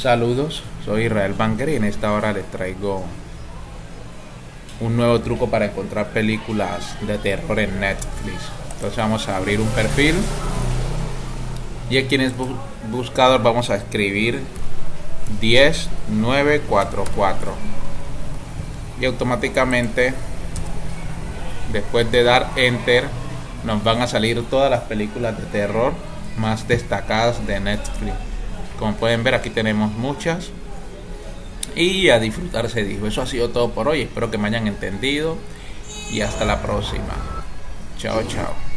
Saludos, soy Israel Banger y en esta hora les traigo un nuevo truco para encontrar películas de terror en Netflix. Entonces vamos a abrir un perfil y aquí en el buscador vamos a escribir 10944 y automáticamente después de dar enter nos van a salir todas las películas de terror más destacadas de Netflix. Como pueden ver aquí tenemos muchas. Y a disfrutar se dijo. Eso ha sido todo por hoy. Espero que me hayan entendido. Y hasta la próxima. Chao, chao.